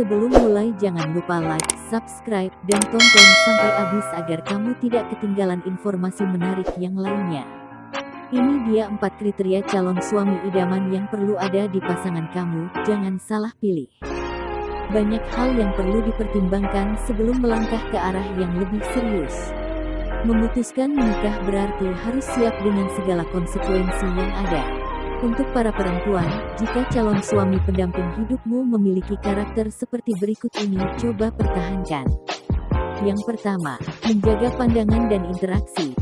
Sebelum mulai jangan lupa like, subscribe, dan tonton sampai habis agar kamu tidak ketinggalan informasi menarik yang lainnya. Ini dia empat kriteria calon suami idaman yang perlu ada di pasangan kamu, jangan salah pilih. Banyak hal yang perlu dipertimbangkan sebelum melangkah ke arah yang lebih serius. Memutuskan menikah berarti harus siap dengan segala konsekuensi yang ada. Untuk para perempuan, jika calon suami pendamping hidupmu memiliki karakter seperti berikut ini, coba pertahankan. Yang pertama, menjaga pandangan dan interaksi.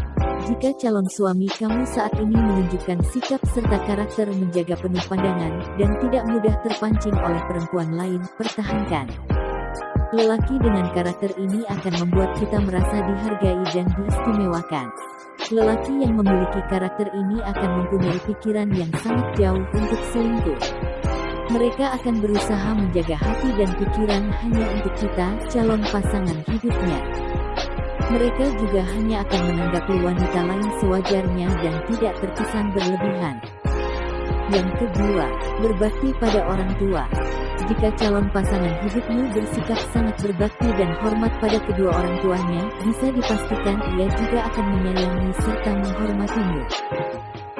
Jika calon suami kamu saat ini menunjukkan sikap serta karakter menjaga penuh pandangan, dan tidak mudah terpancing oleh perempuan lain, pertahankan. Lelaki dengan karakter ini akan membuat kita merasa dihargai dan diistimewakan. Lelaki yang memiliki karakter ini akan mempunyai pikiran yang sangat jauh untuk selingkuh. Mereka akan berusaha menjaga hati dan pikiran hanya untuk kita, calon pasangan hidupnya. Mereka juga hanya akan menanggapi wanita lain sewajarnya dan tidak terkesan berlebihan. Yang kedua, berbakti pada orang tua. Jika calon pasangan hidupmu bersikap sangat berbakti dan hormat pada kedua orang tuanya, bisa dipastikan ia juga akan menyayangi serta menghormatimu.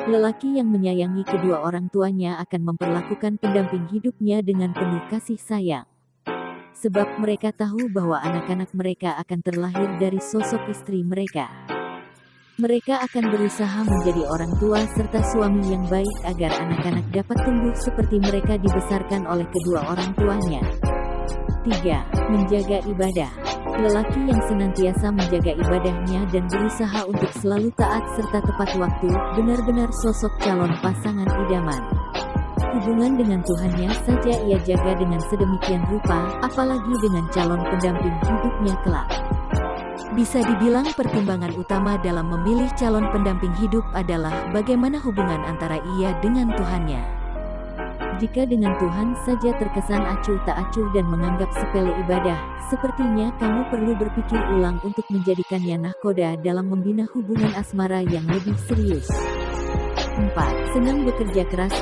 Lelaki yang menyayangi kedua orang tuanya akan memperlakukan pendamping hidupnya dengan penuh kasih sayang. Sebab mereka tahu bahwa anak-anak mereka akan terlahir dari sosok istri mereka. Mereka akan berusaha menjadi orang tua serta suami yang baik agar anak-anak dapat tumbuh seperti mereka dibesarkan oleh kedua orang tuanya. 3. Menjaga ibadah. Lelaki yang senantiasa menjaga ibadahnya dan berusaha untuk selalu taat serta tepat waktu, benar-benar sosok calon pasangan idaman. Hubungan dengan Tuhannya saja ia jaga dengan sedemikian rupa, apalagi dengan calon pendamping hidupnya kelak. Bisa dibilang pertimbangan utama dalam memilih calon pendamping hidup adalah bagaimana hubungan antara ia dengan Tuhannya. Jika dengan Tuhan saja terkesan acuh tak acuh dan menganggap sepele ibadah, sepertinya kamu perlu berpikir ulang untuk menjadikannya nahkoda dalam membina hubungan asmara yang lebih serius. 4. Senang bekerja keras.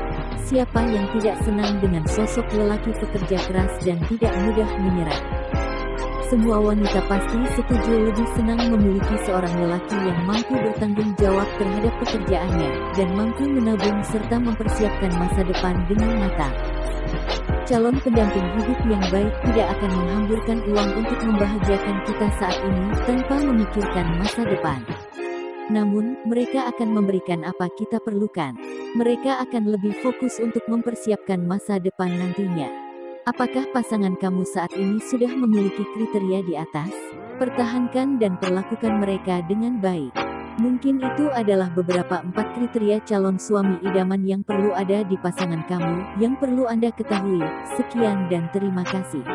Siapa yang tidak senang dengan sosok lelaki pekerja keras dan tidak mudah menyerah? Semua wanita pasti setuju lebih senang memiliki seorang lelaki yang mampu bertanggung jawab terhadap pekerjaannya, dan mampu menabung serta mempersiapkan masa depan dengan matang. Calon pendamping hidup yang baik tidak akan menghamburkan uang untuk membahagiakan kita saat ini tanpa memikirkan masa depan. Namun, mereka akan memberikan apa kita perlukan. Mereka akan lebih fokus untuk mempersiapkan masa depan nantinya. Apakah pasangan kamu saat ini sudah memiliki kriteria di atas? Pertahankan dan perlakukan mereka dengan baik. Mungkin itu adalah beberapa empat kriteria calon suami idaman yang perlu ada di pasangan kamu, yang perlu Anda ketahui. Sekian dan terima kasih.